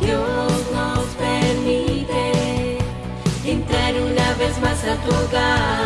Dios nos permite entrar una vez más a tu hogar.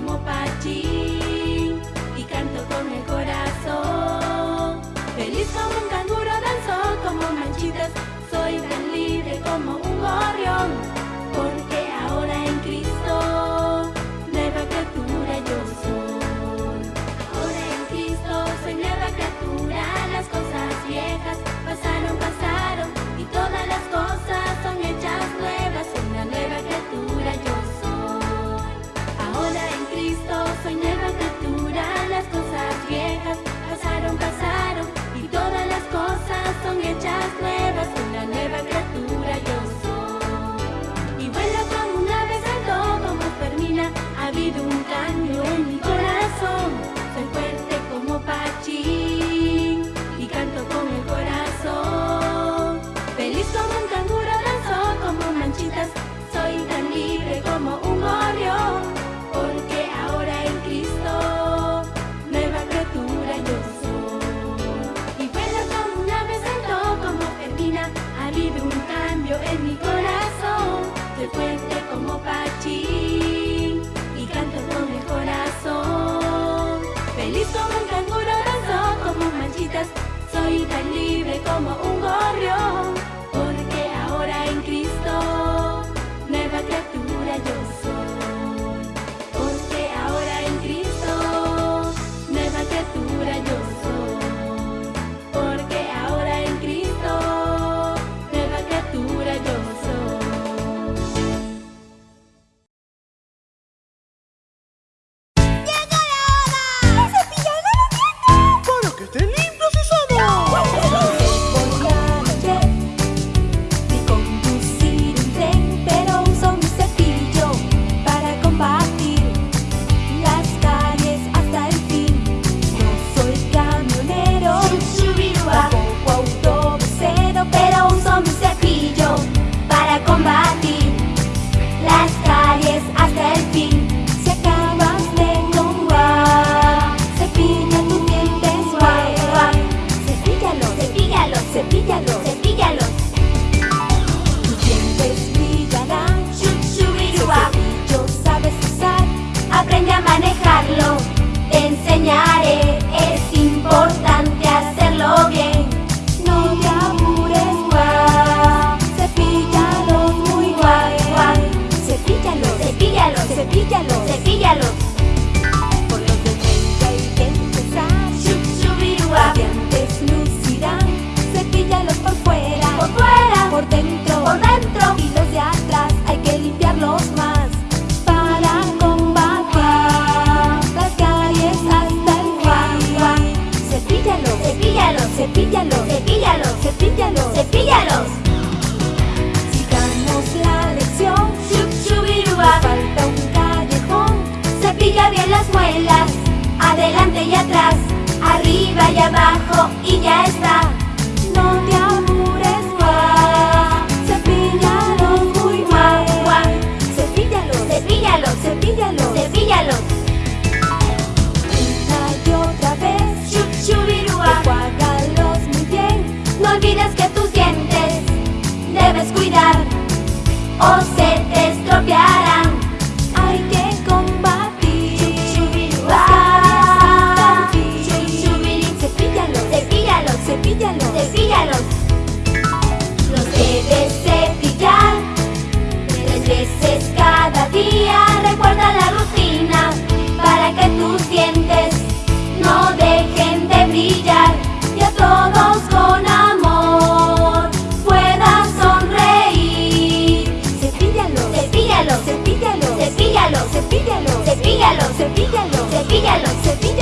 como Pachín y canto con el corazón. Feliz como un canguro danzo, como manchitas, soy tan libre como un gorrión. cielos. Sigamos la lección, chup chubiruba. Falta un callejón, cepilla bien las muelas, adelante y atrás, arriba y abajo y ya está. No te debes cuidar o se te. Cepíllalos, cepíllalos, cepíllalos. cepíllalos,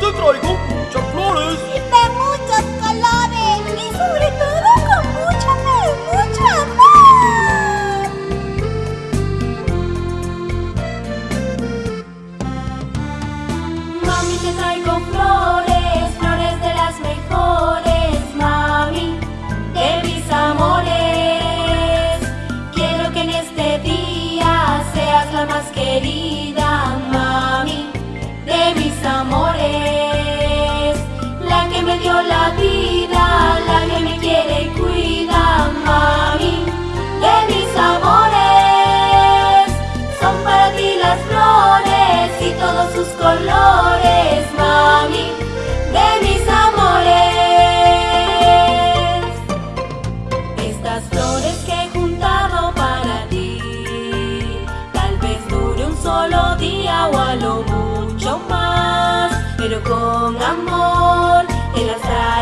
te traigo, ya flores. Y vamos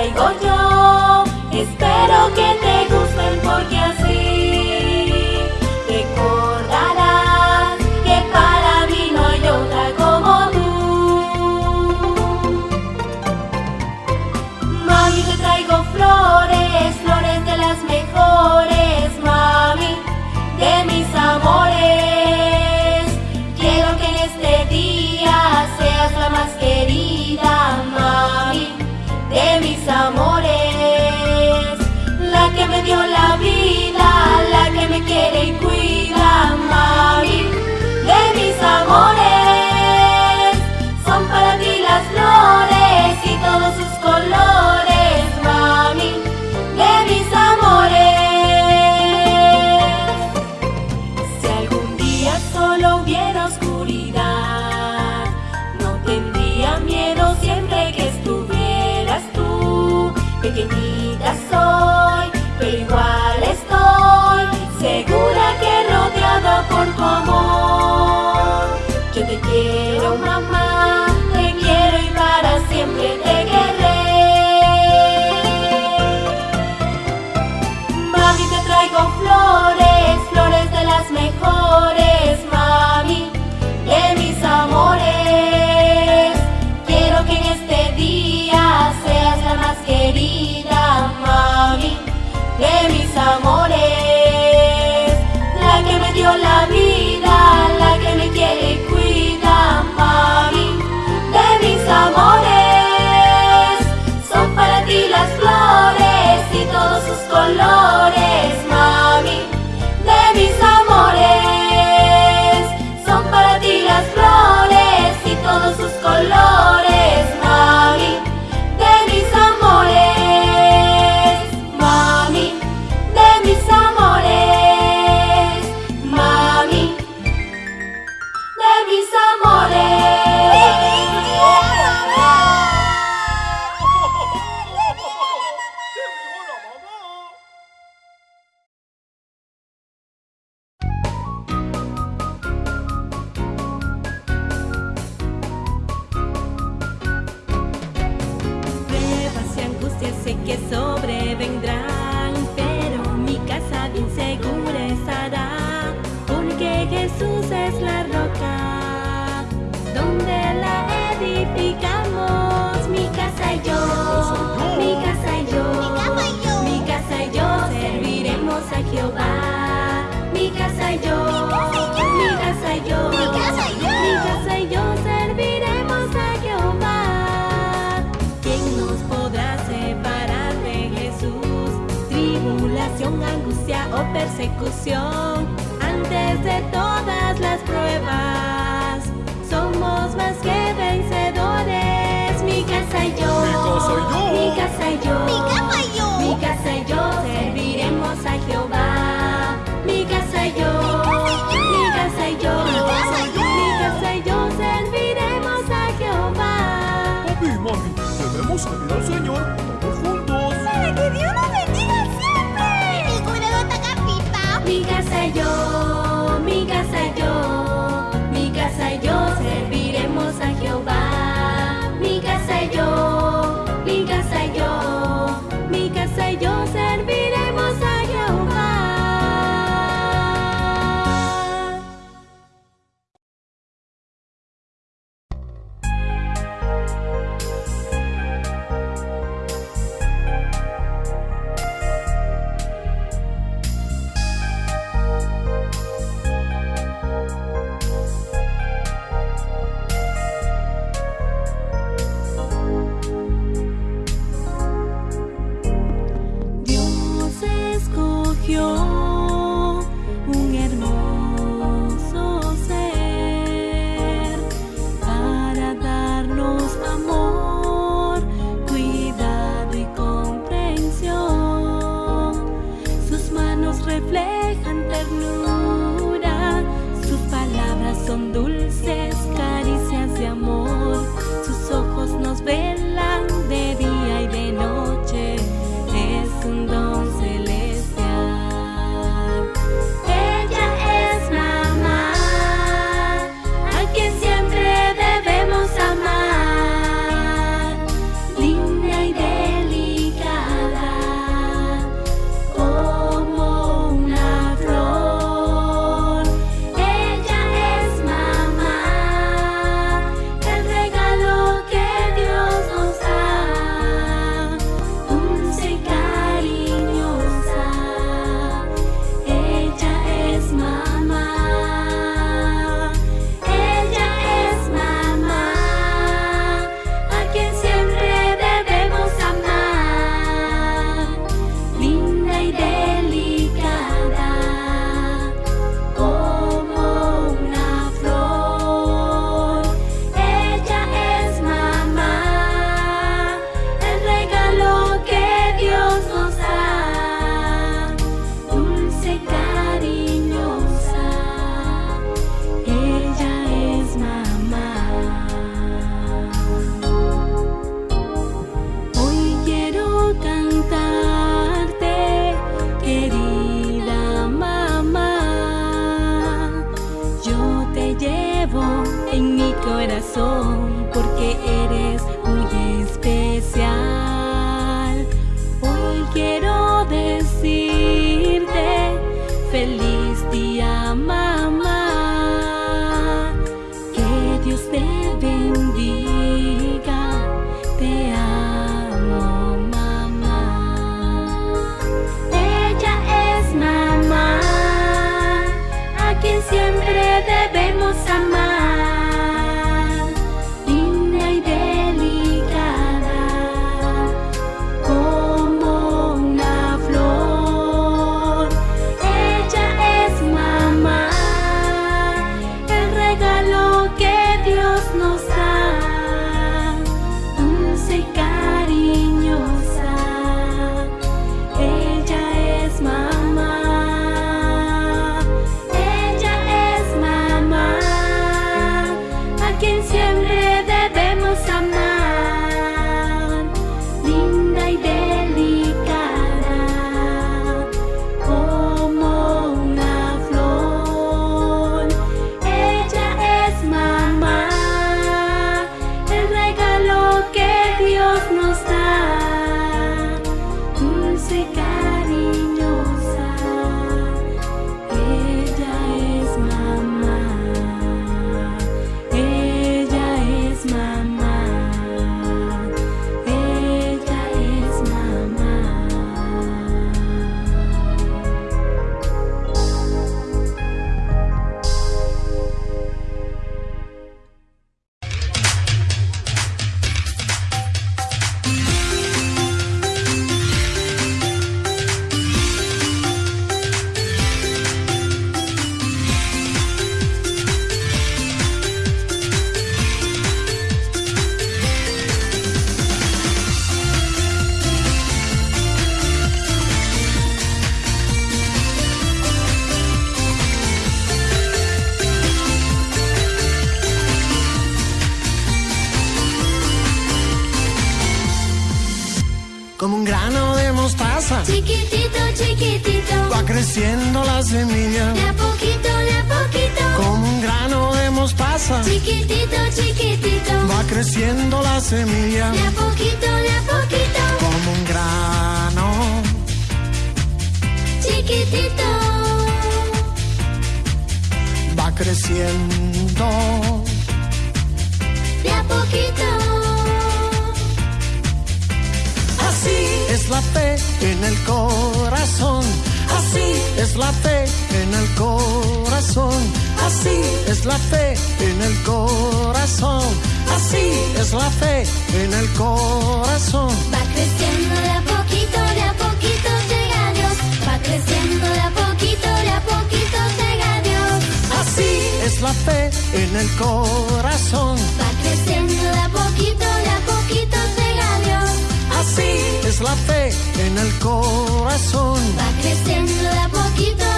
las semilla. de a poquito, de a poquito. Como un grano Chiquitito, va creciendo. de a poquito. Así es la fe en el corazón. Así es la fe en el corazón. Así es la fe en el corazón. Así es la fe en el corazón. Va creciendo de a poquito, de a poquito llega Dios. Va creciendo de a poquito, de a poquito llega Dios. Así es la fe en el corazón. Va creciendo de a poquito, de a poquito llega Dios. Así es la fe en el corazón. Va creciendo de a poquito, de a poquito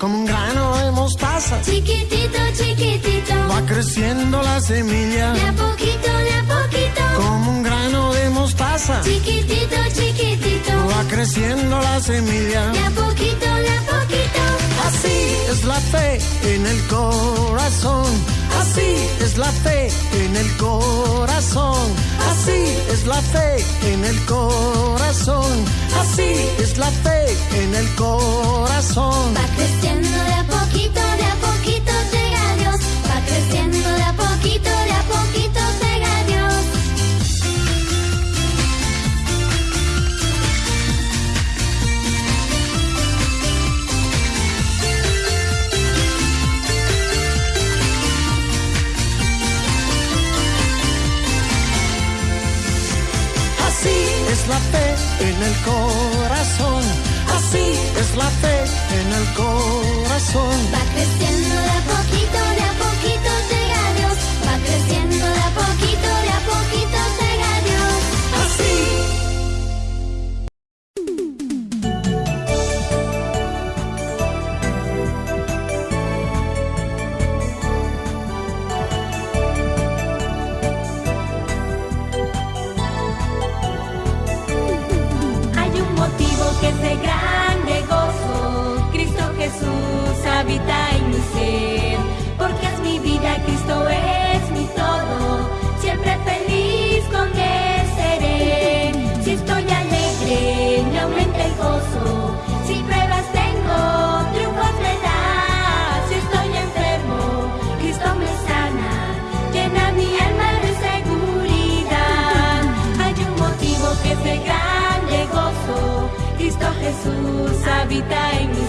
Como un grano de mostaza Chiquitito, chiquitito, va creciendo la semilla. de a poquito, de a poquito. Como un grano de mostaza Chiquitito, chiquitito, va creciendo la semilla. de a poquito, de a poquito. Así es la fe en el corazón. Así es la fe en el corazón. Así es la fe en el corazón. Así es la fe en el corazón. Va creciendo de a la fe en el corazón. Así es la fe en el corazón. Va creciendo de a poquito, habita en mi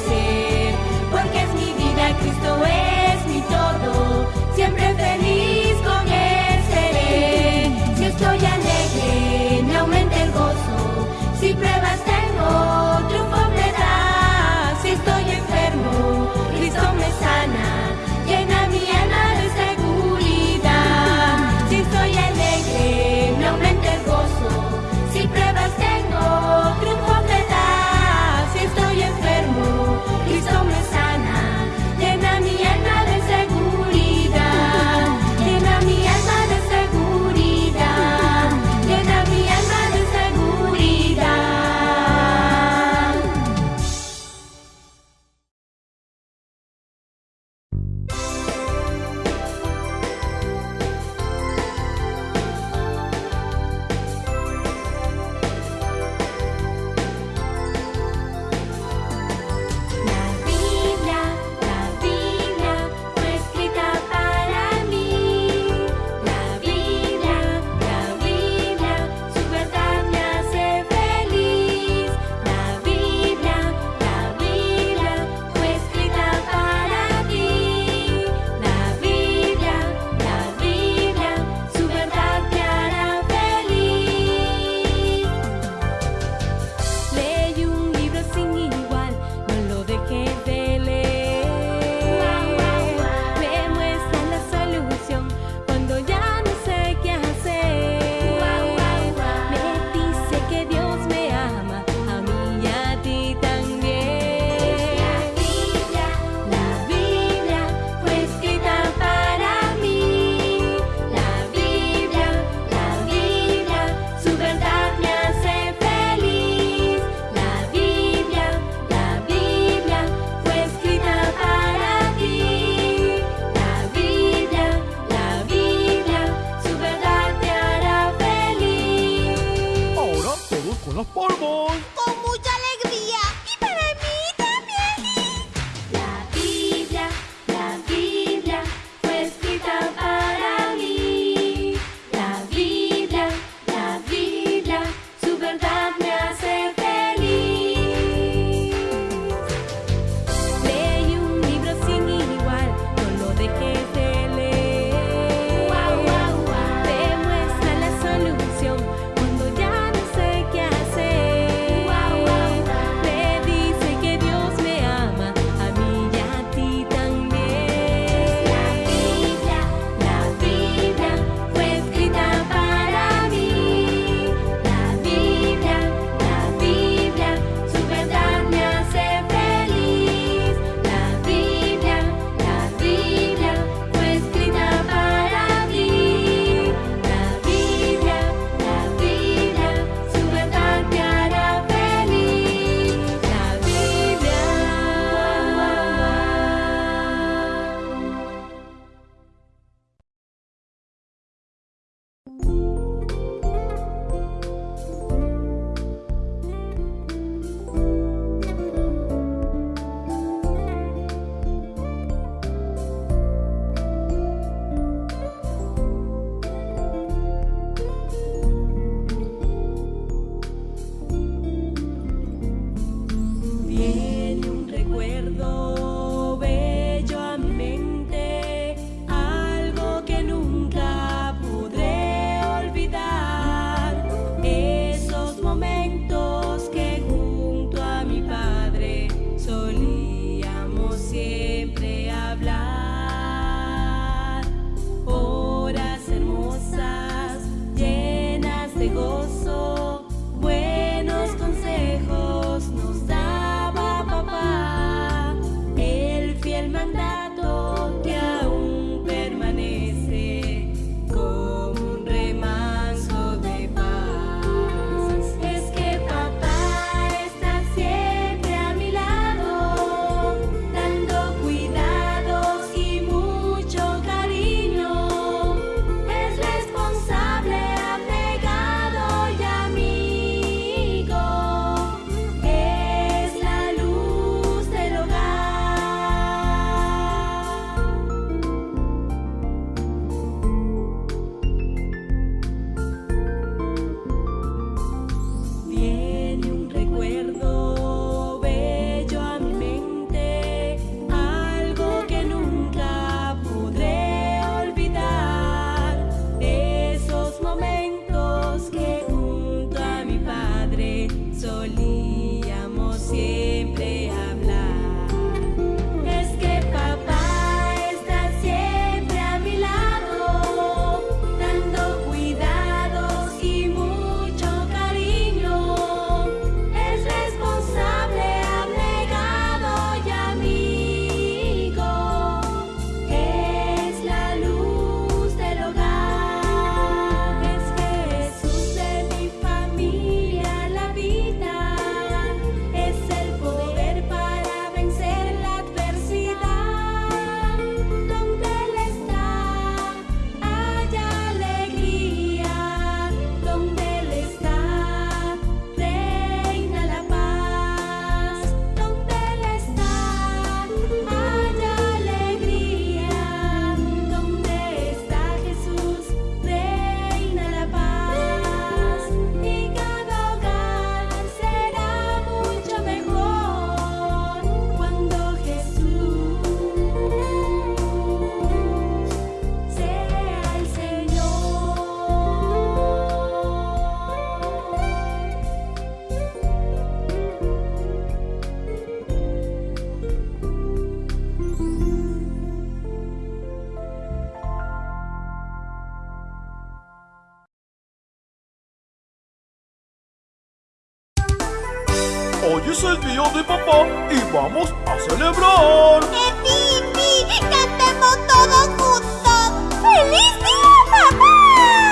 es el día de papá y vamos a celebrar. ¡Epipi! ¡Cantemos todos juntos! ¡Feliz día, papá!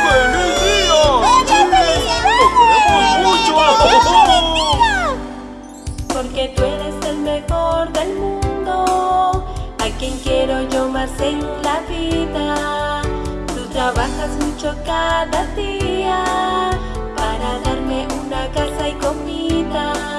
¡Feliz día! ¡Feliz ¡Oye, felicidades! mucho! ¡Feliz día! Porque tú eres el mejor del mundo, a quien quiero yo más en la vida. Tú trabajas mucho cada día para darme una casa y comida.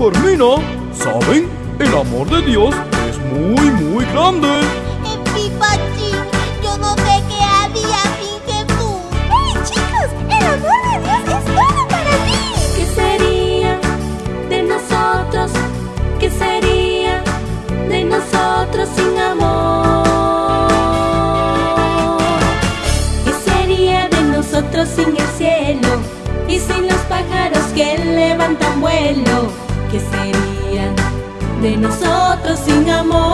Fermina, ¿saben? El amor de Dios es muy, muy grande. nosotros sin amor.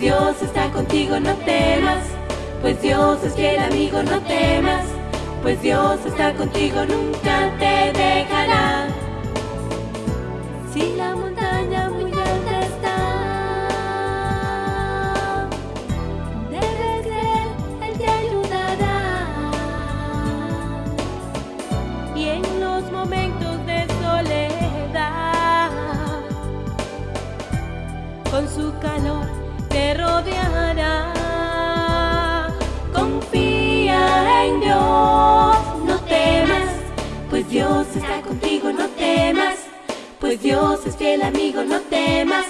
Dios está contigo, no temas. Pues Dios es fiel amigo, no temas. Pues Dios está contigo, nunca te. Dios está contigo, no temas. Pues Dios es fiel amigo, no temas.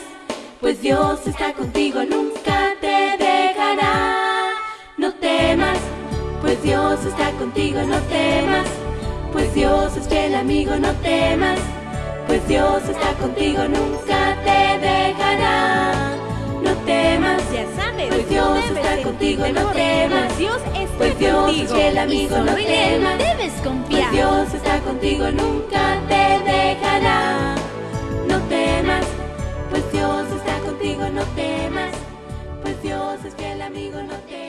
Pues Dios está contigo, nunca te dejará. No temas, pues Dios está contigo, no temas. Pues Dios es fiel amigo, no temas. Pues Dios está contigo, nunca te dejará. No temas, ya sabes. Pues Dios está contigo, no temas. Pues Dios contigo. es el amigo, no temas. Pues Dios está contigo, nunca te dejará. No temas, pues Dios está contigo, no temas. Pues Dios es que el amigo, no temas.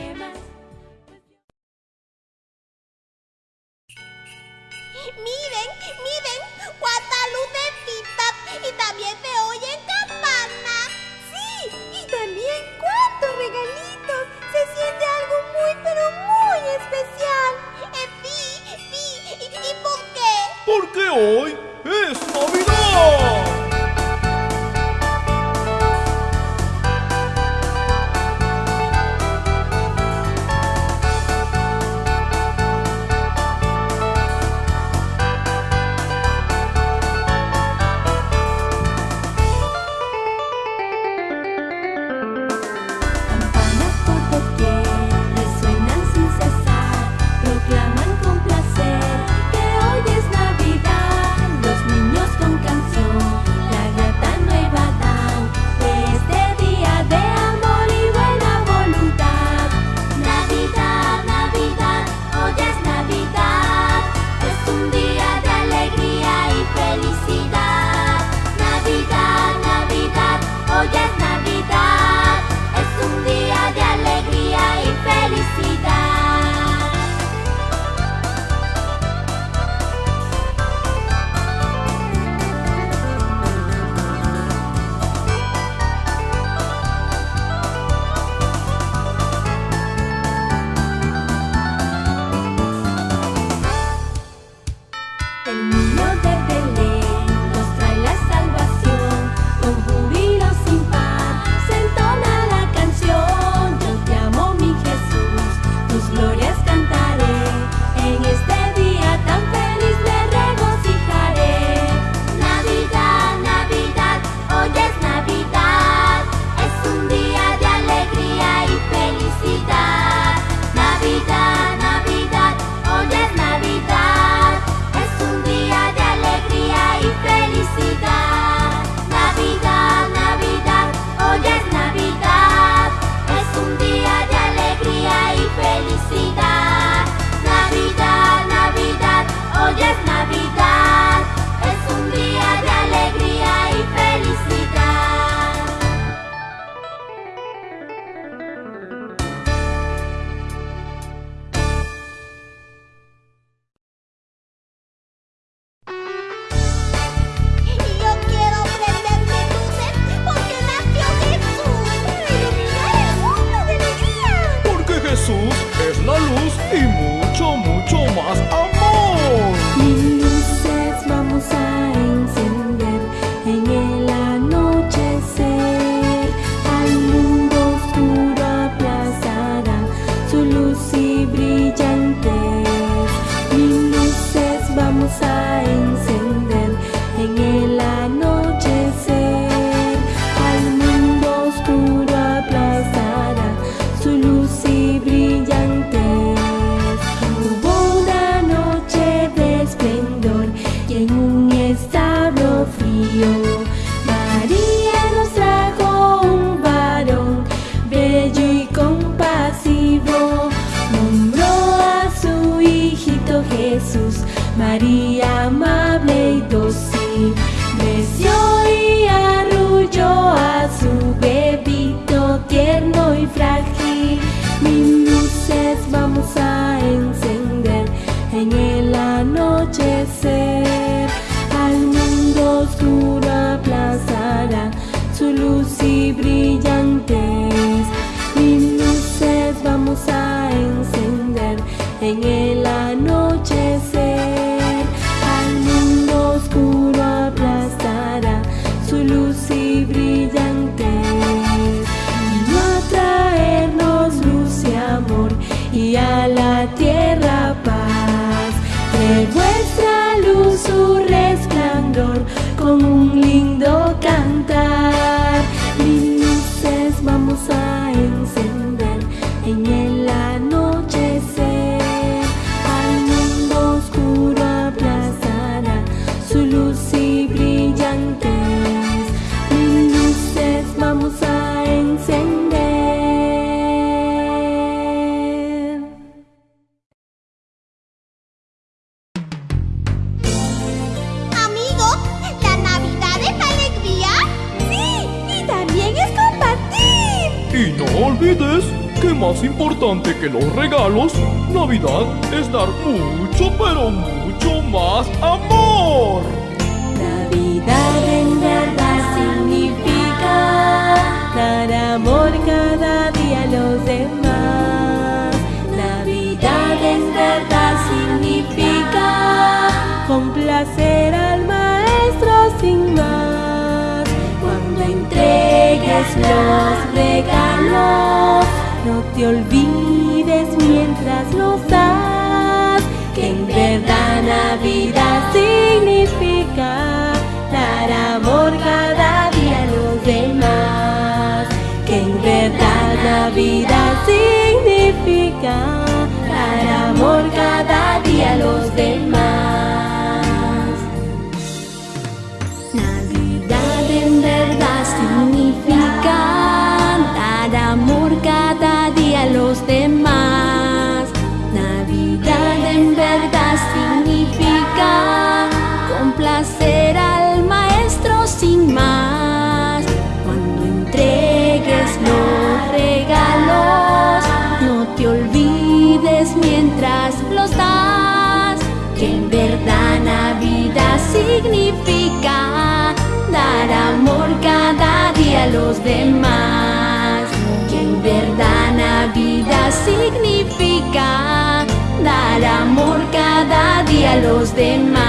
a los demás. Que en verdad Navidad significa dar amor cada día a los demás.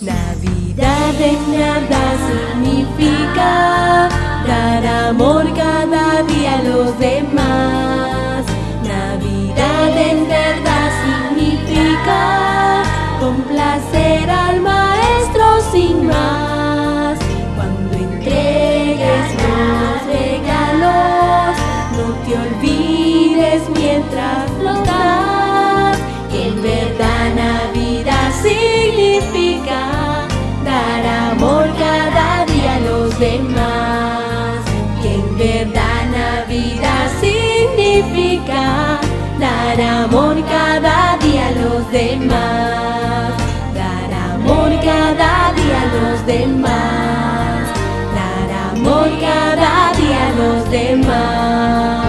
Navidad en nada significa dar amor cada día a los demás. Navidad en verdad significa complacer al mar. mientras flotar, que en verdad Navidad significa dar amor cada día a los demás, que en verdad Navidad significa dar amor cada día a los demás, dar amor cada día a los demás, dar amor cada día a los demás.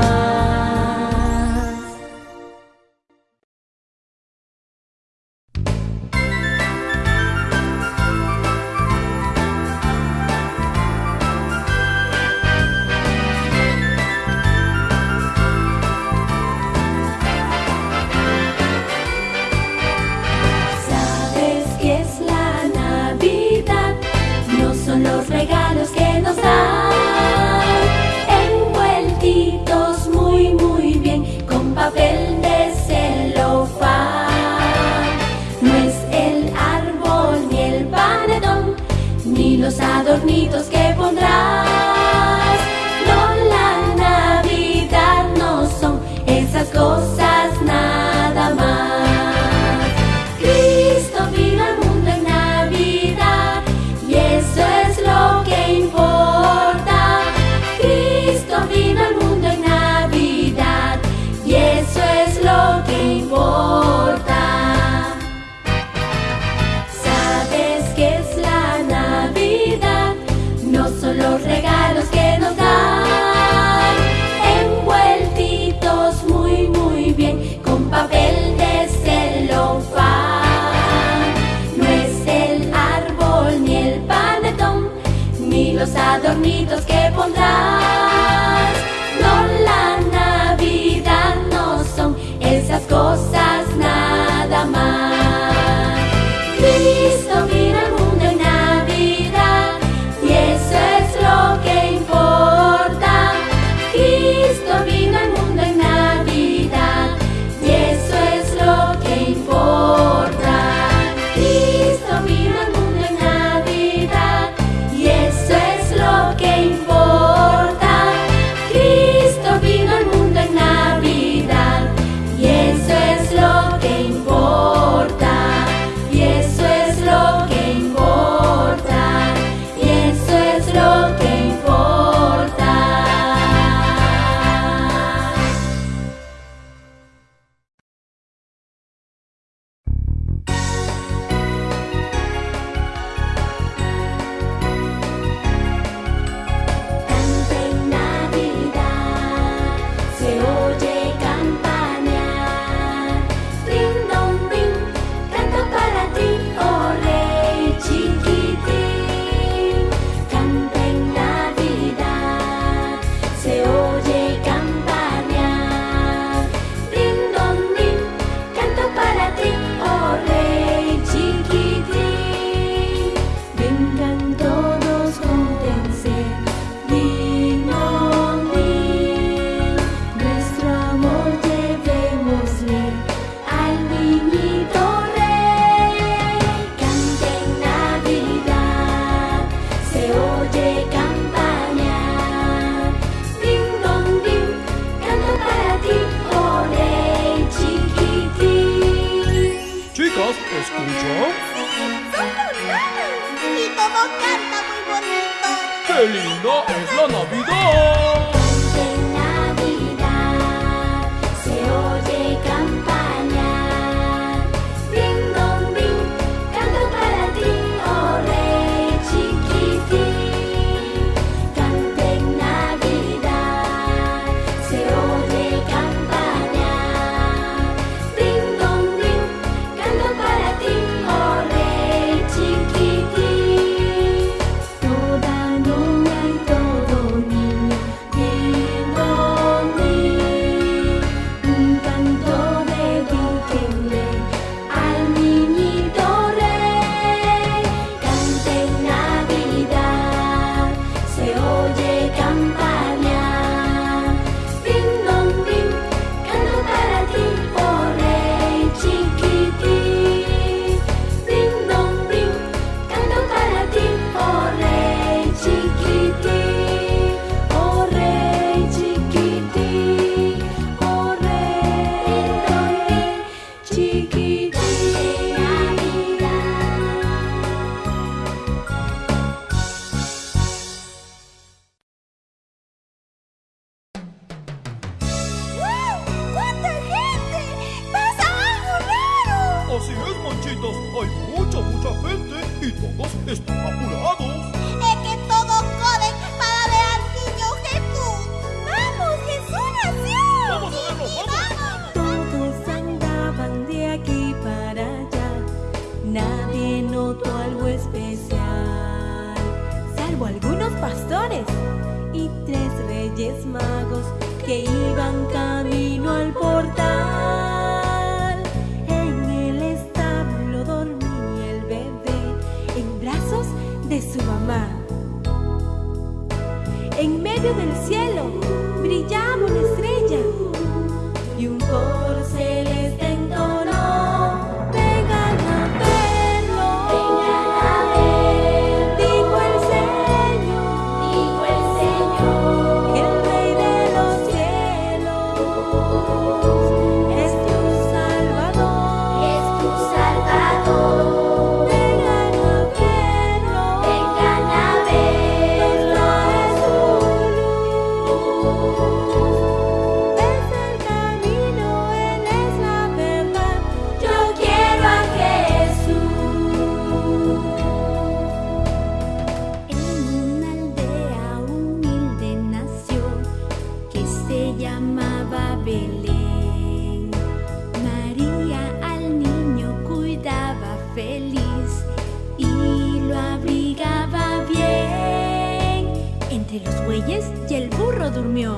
entre los bueyes y el burro durmió.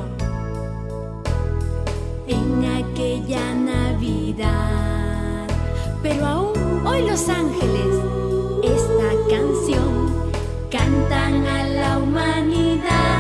En aquella Navidad, pero aún hoy los ángeles esta canción cantan a la humanidad.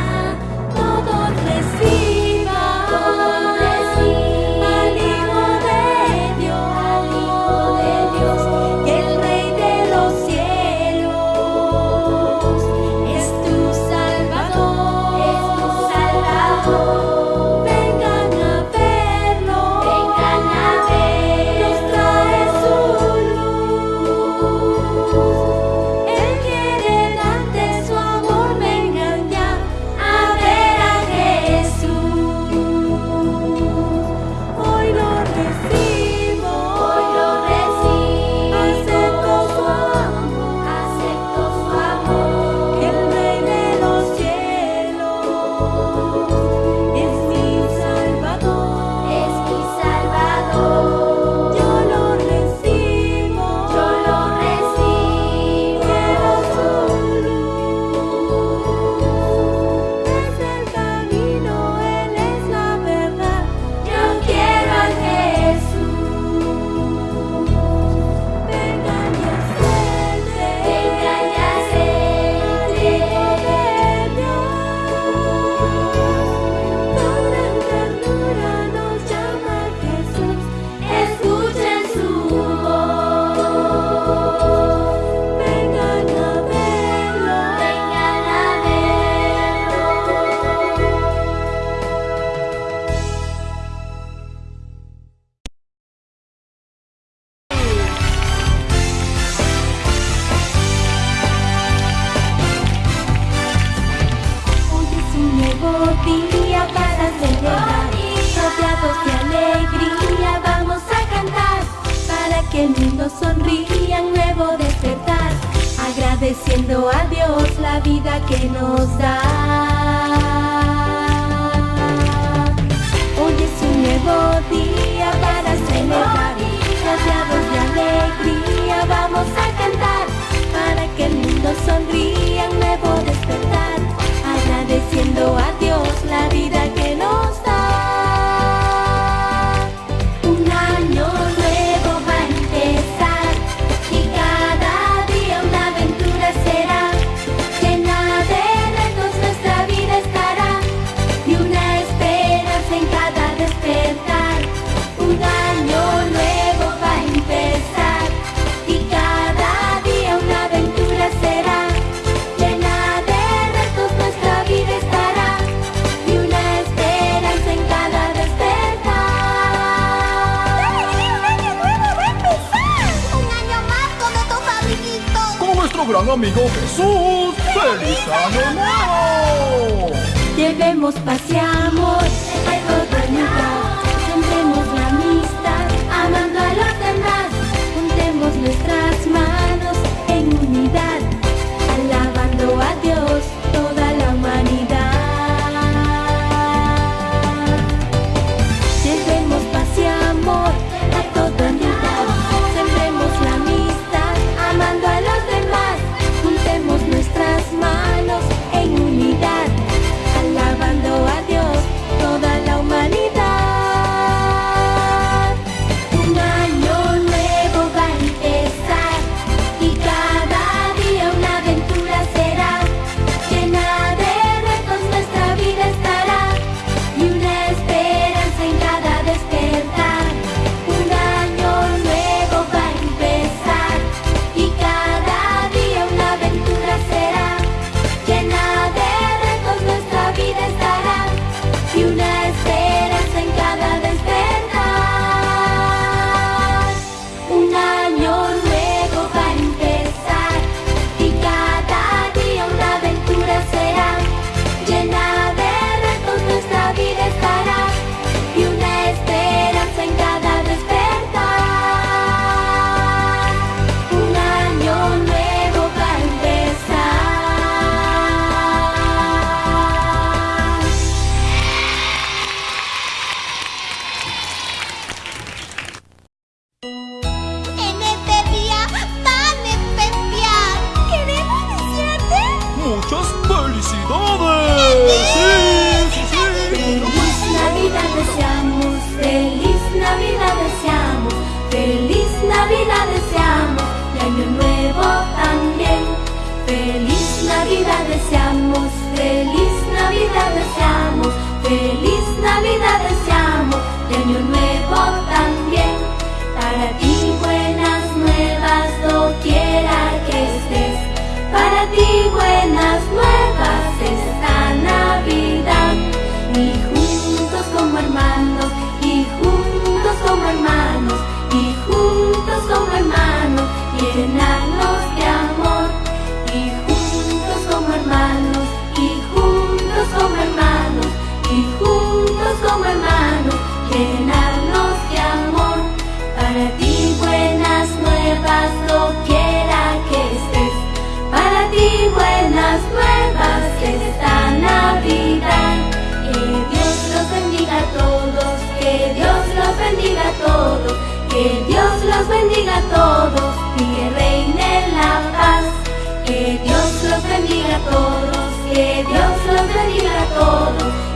amigo Jesús. ¡Feliz año nuevo! Llevemos, paseamos.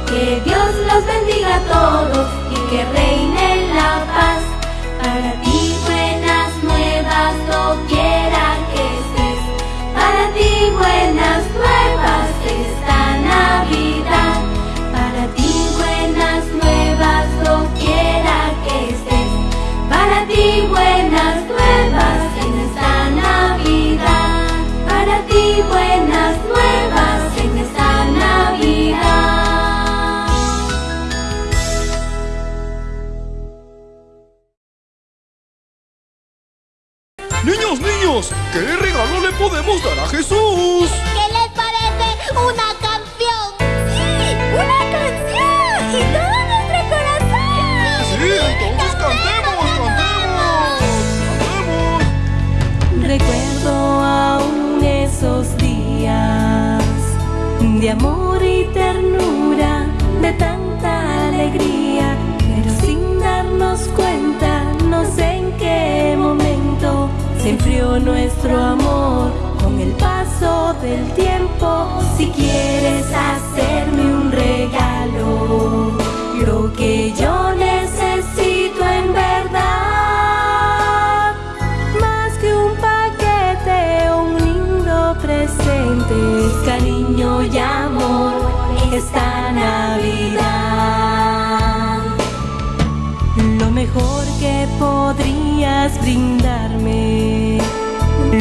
que Dios los bendiga a todos y que reine la paz. Brindarme,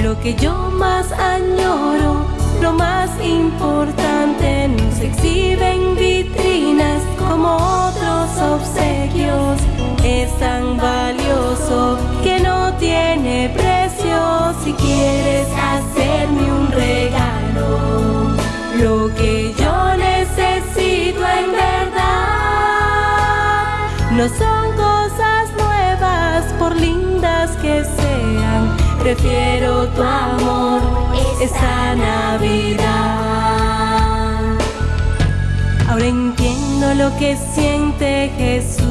lo que yo más añoro, lo más importante, no se exhibe en vitrinas como otros obsequios. Es tan valioso que no tiene precio si quieres hacerme un regalo. Lo que yo necesito en verdad no son cosas nuevas por sean. Prefiero tu amor esta Navidad. Ahora entiendo lo que siente Jesús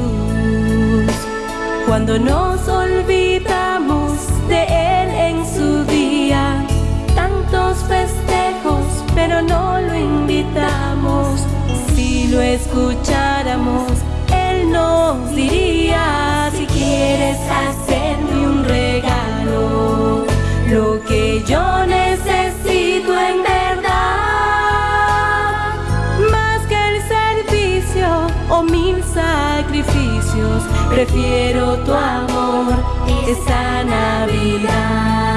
cuando nos olvidamos de Él en su día. Tantos festejos, pero no lo invitamos. Si lo escucháramos, Él nos diría si quieres hacerme un regalo. Yo necesito en verdad, más que el servicio o mil sacrificios, prefiero tu amor esta Navidad.